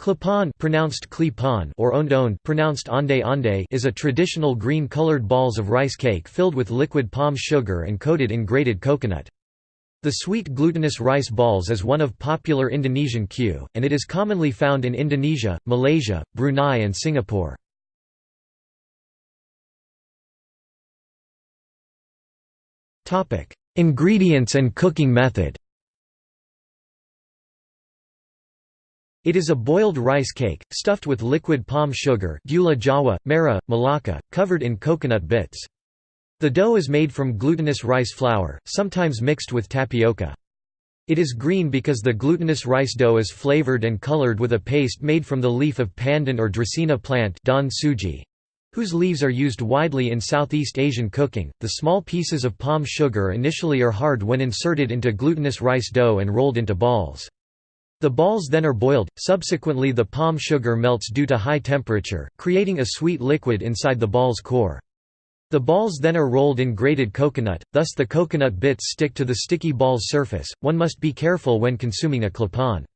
Klepon pronounced Klepon or onde-onde pronounced onde onde is a traditional green-colored balls of rice cake filled with liquid palm sugar and coated in grated coconut. The sweet glutinous rice balls is one of popular Indonesian kue, and it is commonly found in Indonesia, Malaysia, Brunei and Singapore. Ingredients and cooking method It is a boiled rice cake, stuffed with liquid palm sugar gula jawa, merah, malaka, covered in coconut bits. The dough is made from glutinous rice flour, sometimes mixed with tapioca. It is green because the glutinous rice dough is flavored and colored with a paste made from the leaf of pandan or dracaena plant suji, whose leaves are used widely in Southeast Asian cooking. The small pieces of palm sugar initially are hard when inserted into glutinous rice dough and rolled into balls. The balls then are boiled, subsequently the palm sugar melts due to high temperature, creating a sweet liquid inside the ball's core. The balls then are rolled in grated coconut, thus the coconut bits stick to the sticky ball's surface. One must be careful when consuming a klepon.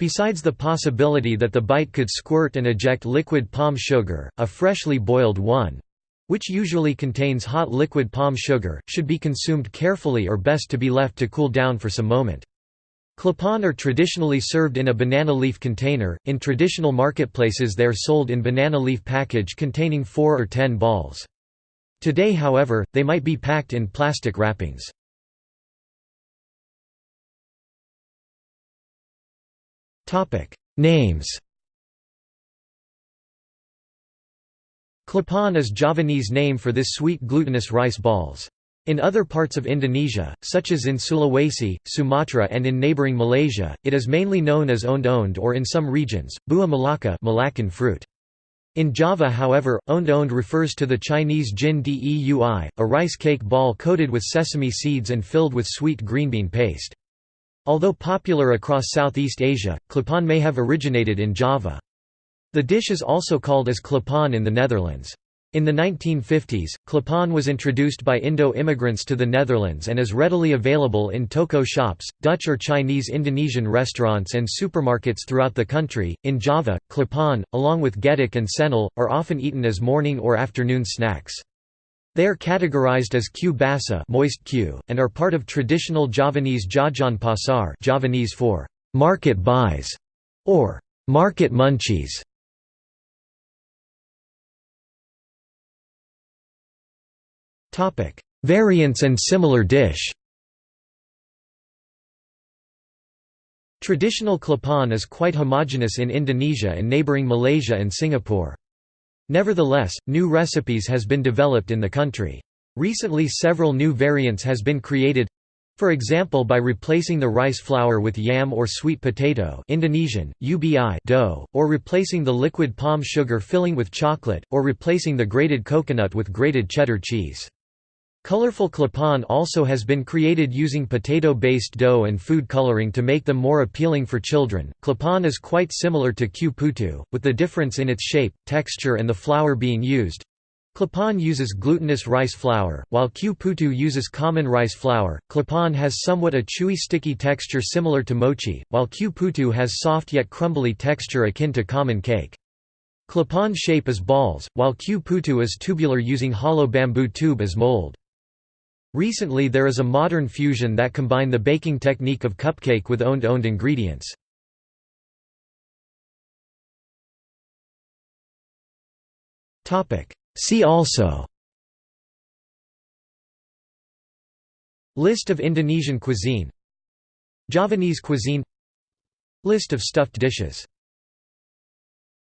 Besides the possibility that the bite could squirt and eject liquid palm sugar, a freshly boiled one which usually contains hot liquid palm sugar, should be consumed carefully or best to be left to cool down for some moment. Klepon are traditionally served in a banana leaf container, in traditional marketplaces they are sold in banana leaf package containing 4 or 10 balls. Today however, they might be packed in plastic wrappings. Names Klepon is Javanese name for this sweet glutinous rice balls. In other parts of Indonesia, such as in Sulawesi, Sumatra and in neighboring Malaysia, it is mainly known as onde-onde or in some regions, buah malaka Malaccan fruit. In Java however, onde-onde refers to the Chinese jin deui, a rice cake ball coated with sesame seeds and filled with sweet green bean paste. Although popular across Southeast Asia, klepon may have originated in Java. The dish is also called as klepon in the Netherlands. In the 1950s, klepon was introduced by Indo-immigrants to the Netherlands and is readily available in toko shops, Dutch or Chinese Indonesian restaurants and supermarkets throughout the country. In Java, klepon, along with getuk and cenil, are often eaten as morning or afternoon snacks. They are categorized as kue basah moist kue, and are part of traditional Javanese jajan pasar Javanese for market buys or market munchies. Topic: Variants and similar dish. Traditional klepon is quite homogeneous in Indonesia and neighboring Malaysia and Singapore. Nevertheless, new recipes has been developed in the country. Recently several new variants has been created for example by replacing the rice flour with yam or sweet potato Indonesian, ubi dough, or replacing the liquid palm sugar filling with chocolate, or replacing the grated coconut with grated cheddar cheese. Colorful klepon also has been created using potato-based dough and food coloring to make them more appealing for children. Klepon is quite similar to putu, with the difference in its shape, texture and the flour being used. Klepon uses glutinous rice flour, while putu uses common rice flour. Klepon has somewhat a chewy sticky texture similar to mochi, while putu has soft yet crumbly texture akin to common cake. Klepon shape is balls, while putu is tubular using hollow bamboo tube as mold. Recently there is a modern fusion that combine the baking technique of cupcake with onde-onde ingredients. See also. List of Indonesian cuisine. Javanese cuisine. List of stuffed dishes